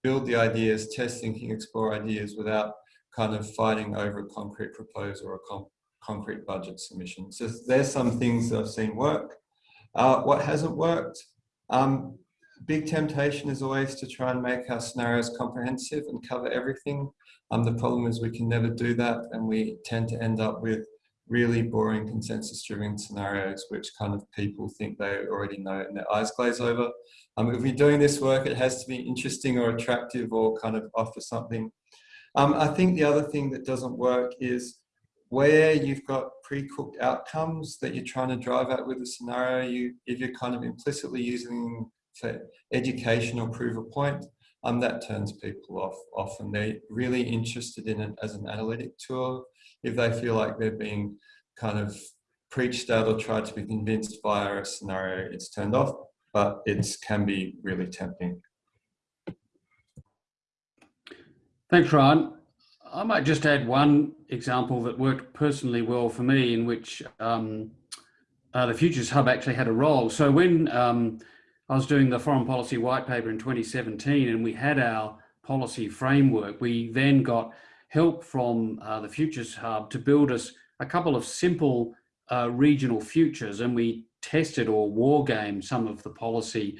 build the ideas, test thinking, explore ideas without kind of fighting over a concrete proposal or a concrete budget submission. So there's some things that I've seen work. Uh, what hasn't worked? Um, big temptation is always to try and make our scenarios comprehensive and cover everything. Um, the problem is we can never do that and we tend to end up with really boring consensus driven scenarios which kind of people think they already know and their eyes glaze over. Um, if we're doing this work it has to be interesting or attractive or kind of offer something. Um, I think the other thing that doesn't work is where you've got pre-cooked outcomes that you're trying to drive at with a scenario, you, if you're kind of implicitly using for education or prove a point, um, that turns people off often. They're really interested in it as an analytic tool. If they feel like they're being kind of preached at or tried to be convinced via a scenario, it's turned off, but it can be really tempting. Thanks, Ryan. I might just add one example that worked personally well for me in which um, uh, the Futures Hub actually had a role. So when um, I was doing the foreign policy white paper in 2017 and we had our policy framework, we then got help from uh, the Futures Hub to build us a couple of simple uh, regional futures and we tested or war gamed some of the policy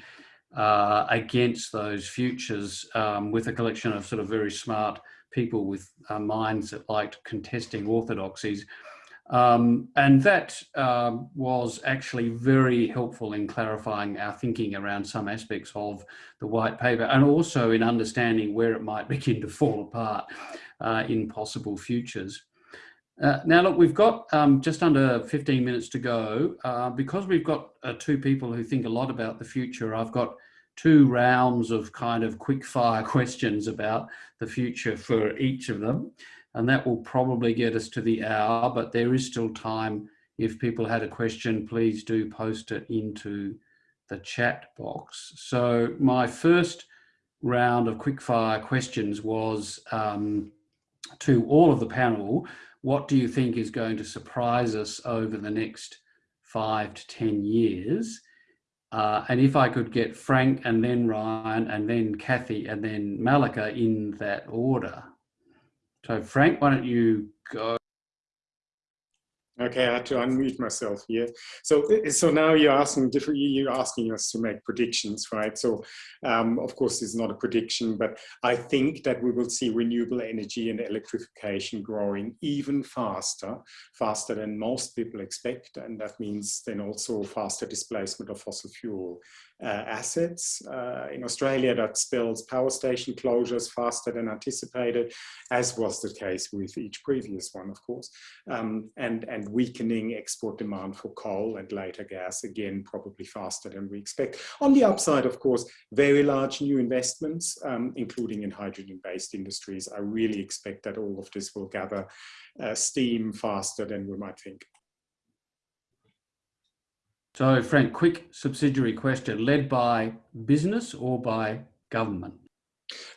uh, against those futures um, with a collection of sort of very smart people with uh, minds that liked contesting orthodoxies. Um, and that uh, was actually very helpful in clarifying our thinking around some aspects of the white paper and also in understanding where it might begin to fall apart uh, in possible futures. Uh, now, look, we've got um, just under 15 minutes to go. Uh, because we've got uh, two people who think a lot about the future, I've got two rounds of kind of quick fire questions about the future for each of them. And that will probably get us to the hour, but there is still time. If people had a question, please do post it into the chat box. So my first round of quick fire questions was um, to all of the panel, what do you think is going to surprise us over the next five to 10 years? Uh, and if I could get Frank and then Ryan and then Kathy and then Malika in that order. So Frank, why don't you go? Okay, I had to unmute myself here. So, so now you're asking different. You're asking us to make predictions, right? So, um, of course, it's not a prediction, but I think that we will see renewable energy and electrification growing even faster, faster than most people expect, and that means then also faster displacement of fossil fuel assets. Uh, in Australia, that spells power station closures faster than anticipated, as was the case with each previous one, of course, um, and, and weakening export demand for coal and later gas, again, probably faster than we expect. On the upside, of course, very large new investments, um, including in hydrogen-based industries. I really expect that all of this will gather uh, steam faster than we might think. So Frank, quick subsidiary question, led by business or by government?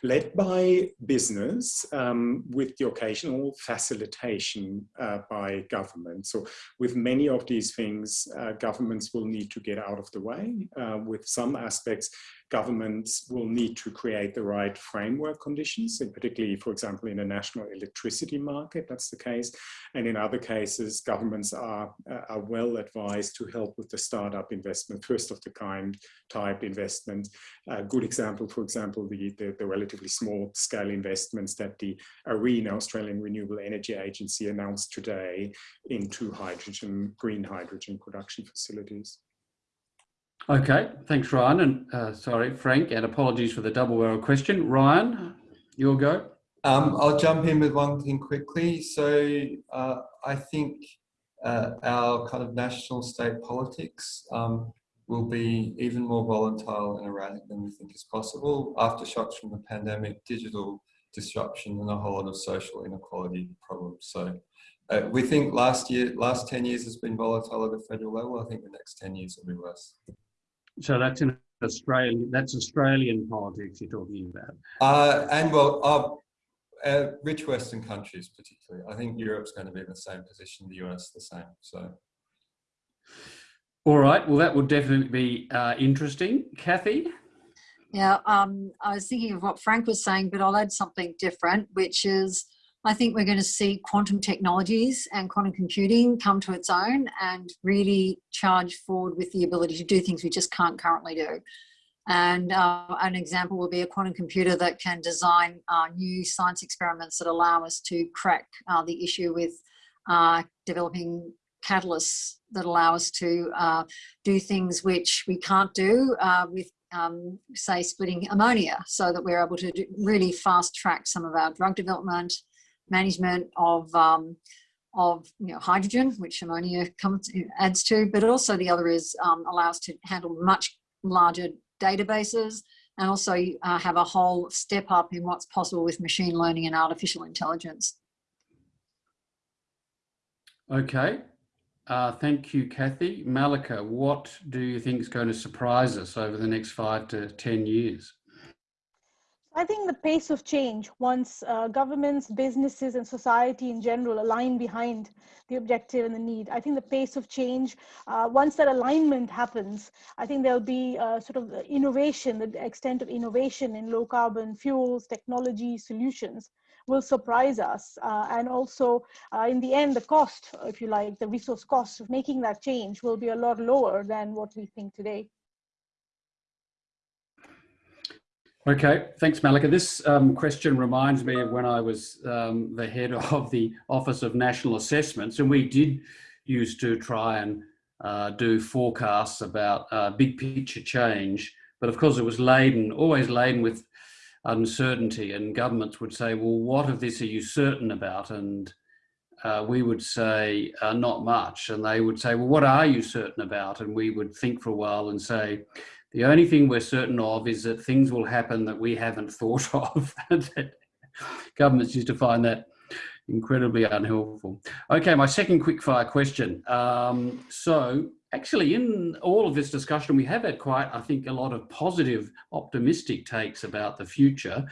Led by business um, with the occasional facilitation uh, by government. So with many of these things, uh, governments will need to get out of the way. Uh, with some aspects, governments will need to create the right framework conditions, and particularly, for example, in a national electricity market, that's the case. And in other cases, governments are, uh, are well advised to help with the startup investment, first of the kind type investment. A good example, for example, the, the, the relatively small scale investments that the ARENA, Australian Renewable Energy Agency, announced today into hydrogen, green hydrogen production facilities. Okay, thanks, Ryan. And uh, sorry, Frank, and apologies for the double barrel question. Ryan, your go. Um, I'll jump in with one thing quickly. So uh, I think uh, our kind of national state politics um, will be even more volatile and erratic than we think is possible. Aftershocks from the pandemic, digital disruption, and a whole lot of social inequality problems. So uh, we think last year, last 10 years has been volatile at the federal level. I think the next 10 years will be worse. So that's in Australia. that's Australian politics you're talking about. Uh, and well, uh, uh, rich Western countries particularly. I think Europe's going to be in the same position, the US the same. So. All right, well, that would definitely be uh, interesting. Kathy? Yeah, um, I was thinking of what Frank was saying, but I'll add something different, which is I think we're going to see quantum technologies and quantum computing come to its own and really charge forward with the ability to do things we just can't currently do. And uh, an example will be a quantum computer that can design uh, new science experiments that allow us to crack uh, the issue with uh, developing catalysts that allow us to uh, do things which we can't do uh, with um, say splitting ammonia so that we're able to really fast track some of our drug development management of um, of you know hydrogen, which ammonia comes adds to, but also the other is um, allows to handle much larger databases and also uh, have a whole step up in what's possible with machine learning and artificial intelligence. Okay, uh, thank you, Kathy. Malika, what do you think is going to surprise us over the next five to 10 years? I think the pace of change, once uh, governments, businesses, and society in general align behind the objective and the need, I think the pace of change, uh, once that alignment happens, I think there'll be uh, sort of innovation, the extent of innovation in low carbon fuels, technology, solutions will surprise us. Uh, and also, uh, in the end, the cost, if you like, the resource cost of making that change will be a lot lower than what we think today. Okay, thanks, Malika. This um, question reminds me of when I was um, the head of the Office of National Assessments, and we did used to try and uh, do forecasts about uh, big picture change. But of course, it was laden, always laden with uncertainty, and governments would say, "Well, what of this are you certain about?" And uh, we would say, uh, "Not much," and they would say, "Well, what are you certain about?" And we would think for a while and say the only thing we're certain of is that things will happen that we haven't thought of. Governments used to find that incredibly unhelpful. Okay, my second quickfire question. Um, so actually in all of this discussion, we have had quite, I think, a lot of positive, optimistic takes about the future.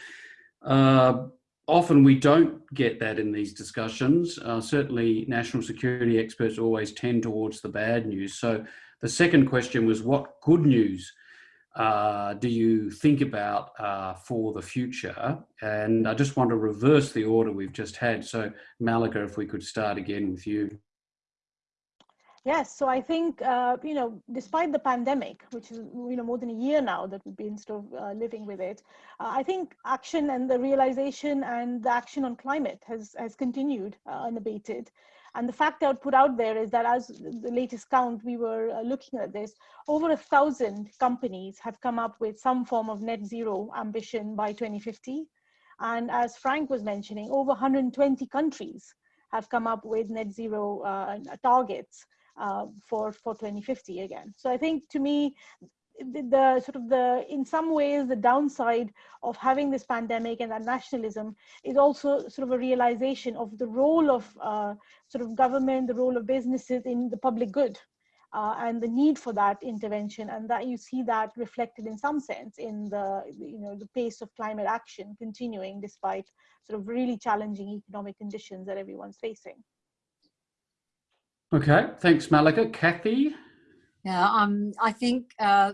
Uh, often we don't get that in these discussions. Uh, certainly national security experts always tend towards the bad news. So the second question was what good news uh, do you think about uh, for the future? And I just want to reverse the order we've just had. So Malika, if we could start again with you. Yes, so I think, uh, you know, despite the pandemic, which is, you know, more than a year now that we've been sort of uh, living with it, uh, I think action and the realization and the action on climate has, has continued uh, unabated. And the fact I would put out there is that as the latest count, we were uh, looking at this, over a thousand companies have come up with some form of net zero ambition by 2050. And as Frank was mentioning, over 120 countries have come up with net zero uh, targets uh, for, for 2050 again. So I think to me, the, the, sort of the in some ways the downside of having this pandemic and that nationalism is also sort of a realization of the role of uh, sort of government the role of businesses in the public good uh, and the need for that intervention and that you see that reflected in some sense in the you know the pace of climate action continuing despite sort of really challenging economic conditions that everyone's facing. Okay thanks malika. Kathy yeah, um, I think uh,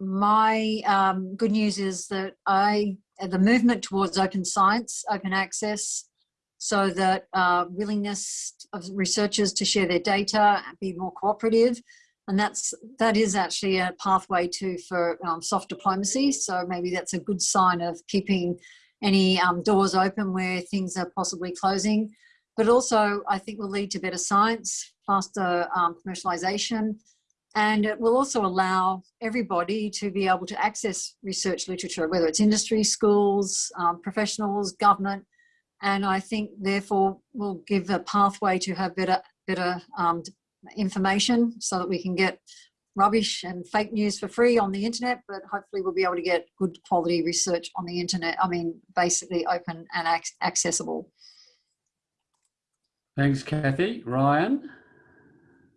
my um, good news is that I the movement towards open science, open access, so that uh, willingness of researchers to share their data, be more cooperative, and that's that is actually a pathway to for um, soft diplomacy. So maybe that's a good sign of keeping any um, doors open where things are possibly closing. But also, I think will lead to better science, faster um, commercialization, and it will also allow everybody to be able to access research literature, whether it's industry, schools, um, professionals, government. And I think therefore will give a pathway to have better, better um, information so that we can get rubbish and fake news for free on the internet, but hopefully we'll be able to get good quality research on the internet. I mean, basically open and ac accessible. Thanks, Kathy. Ryan?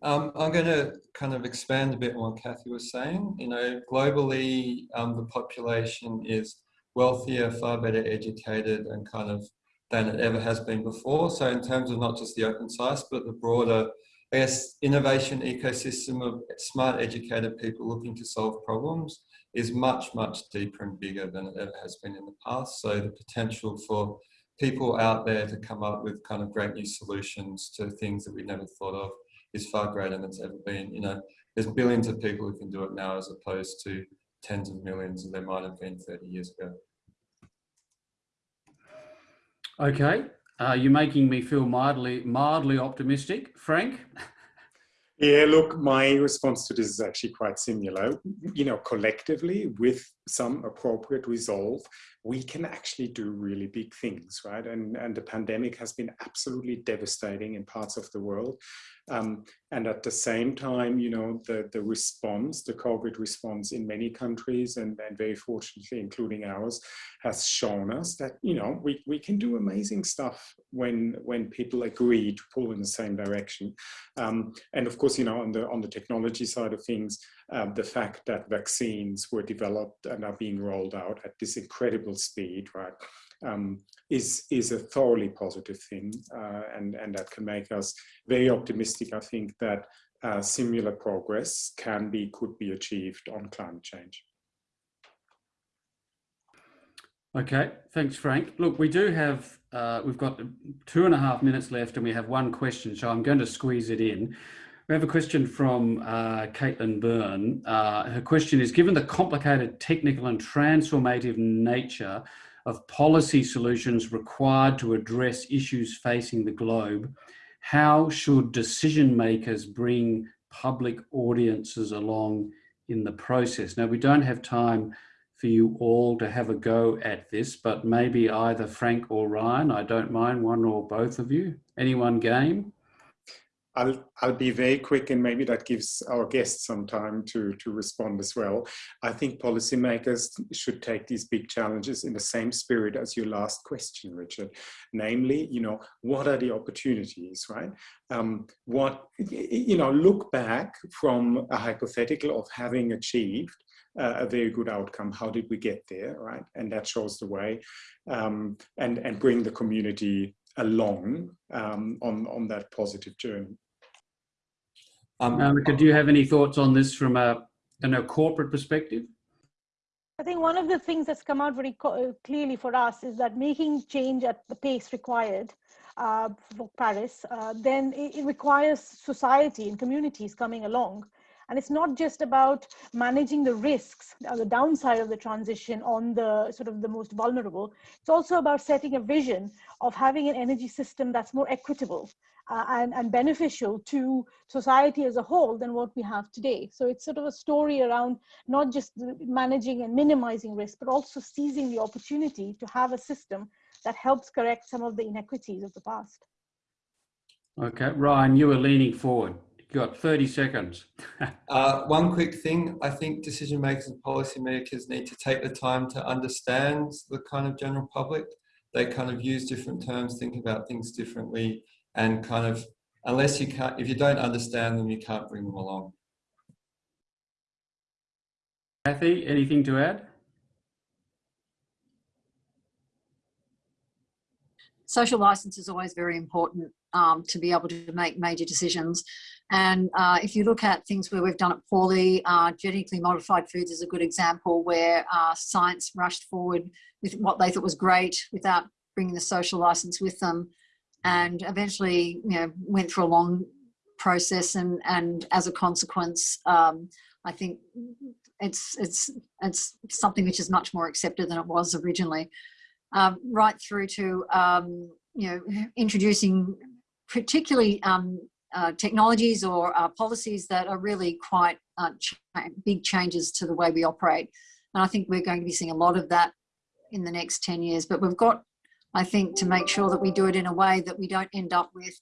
Um, I'm going to kind of expand a bit on what Kathy was saying. You know, globally, um, the population is wealthier, far better educated, and kind of than it ever has been before. So, in terms of not just the open science, but the broader, I guess, innovation ecosystem of smart, educated people looking to solve problems is much, much deeper and bigger than it ever has been in the past. So, the potential for people out there to come up with kind of great new solutions to things that we never thought of is far greater than it's ever been. You know, there's billions of people who can do it now as opposed to tens of millions that there might have been 30 years ago. Okay, uh, you're making me feel mildly, mildly optimistic. Frank? Yeah, look, my response to this is actually quite similar. You know, collectively, with some appropriate resolve, we can actually do really big things, right? And, and the pandemic has been absolutely devastating in parts of the world. Um, and at the same time, you know, the, the response, the COVID response in many countries, and, and very fortunately, including ours, has shown us that, you know, we, we can do amazing stuff when, when people agree to pull in the same direction. Um, and of course, you know, on the, on the technology side of things, um, the fact that vaccines were developed and are being rolled out at this incredible speed, right, um, is, is a thoroughly positive thing. Uh, and, and that can make us very optimistic, I think, that uh, similar progress can be, could be achieved on climate change. Okay, thanks, Frank. Look, we do have, uh, we've got two and a half minutes left and we have one question, so I'm going to squeeze it in. We have a question from uh, Caitlin Byrne. Uh, her question is, given the complicated technical and transformative nature of policy solutions required to address issues facing the globe, how should decision makers bring public audiences along in the process? Now, we don't have time for you all to have a go at this, but maybe either Frank or Ryan, I don't mind one or both of you. Anyone game? I'll, I'll be very quick and maybe that gives our guests some time to, to respond as well. I think policymakers should take these big challenges in the same spirit as your last question, Richard. Namely, you know, what are the opportunities, right? Um, what, you know, look back from a hypothetical of having achieved uh, a very good outcome. How did we get there, right? And that shows the way um, and, and bring the community along um, on, on that positive journey. Um, Malika, do you have any thoughts on this from a, a corporate perspective? I think one of the things that's come out very uh, clearly for us is that making change at the pace required uh, for Paris, uh, then it, it, requires society and communities coming along. And it's not just about managing the risks, or the downside of the transition on the sort of the most vulnerable. It's also about setting a vision of having an energy system that's more equitable uh, and, and beneficial to society as a whole than what we have today. So it's sort of a story around not just managing and minimizing risk, but also seizing the opportunity to have a system that helps correct some of the inequities of the past. Okay, Ryan, you were leaning forward. You've got 30 seconds. uh, one quick thing, I think decision makers and policy makers need to take the time to understand the kind of general public. They kind of use different terms, think about things differently and kind of, unless you can't, if you don't understand them, you can't bring them along. Kathy, anything to add? Social license is always very important um, to be able to make major decisions. And uh, if you look at things where we've done it poorly, uh, genetically modified foods is a good example where uh, science rushed forward with what they thought was great without bringing the social license with them and eventually you know went through a long process and and as a consequence um, I think it's it's it's something which is much more accepted than it was originally. Um, right through to um, you know introducing particularly um, uh, technologies or uh, policies that are really quite uh, ch big changes to the way we operate. And I think we're going to be seeing a lot of that in the next 10 years but we've got I think to make sure that we do it in a way that we don't end up with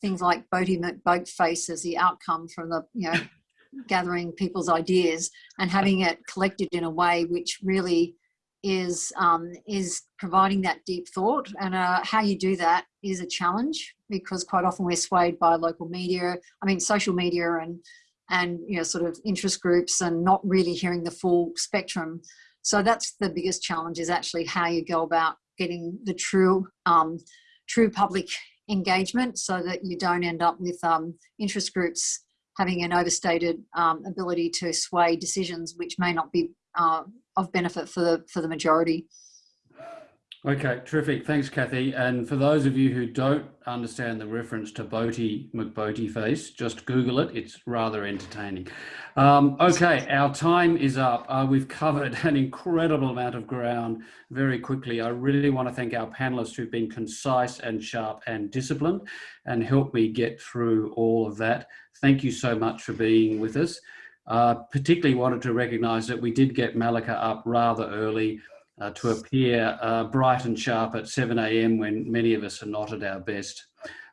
things like Boaty McBoatface as the outcome from the, you know, gathering people's ideas and having it collected in a way which really is um, is providing that deep thought. And uh, how you do that is a challenge because quite often we're swayed by local media i mean social media and and you know sort of interest groups and not really hearing the full spectrum. So that's the biggest challenge is actually how you go about getting the true um, true public engagement so that you don't end up with um, interest groups having an overstated um, ability to sway decisions which may not be uh, of benefit for the for the majority. Okay, terrific. Thanks, Kathy. And for those of you who don't understand the reference to Boaty McBoaty face, just Google it. It's rather entertaining. Um, okay, our time is up. Uh, we've covered an incredible amount of ground very quickly. I really want to thank our panelists who've been concise and sharp and disciplined and helped me get through all of that. Thank you so much for being with us. Uh, particularly wanted to recognize that we did get Malika up rather early uh, to appear uh, bright and sharp at 7 a.m. when many of us are not at our best.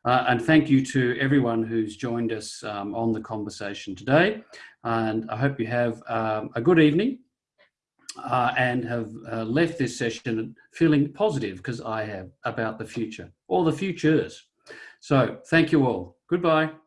Uh, and thank you to everyone who's joined us um, on the conversation today. And I hope you have um, a good evening uh, and have uh, left this session feeling positive because I have about the future or the futures. So thank you all. Goodbye.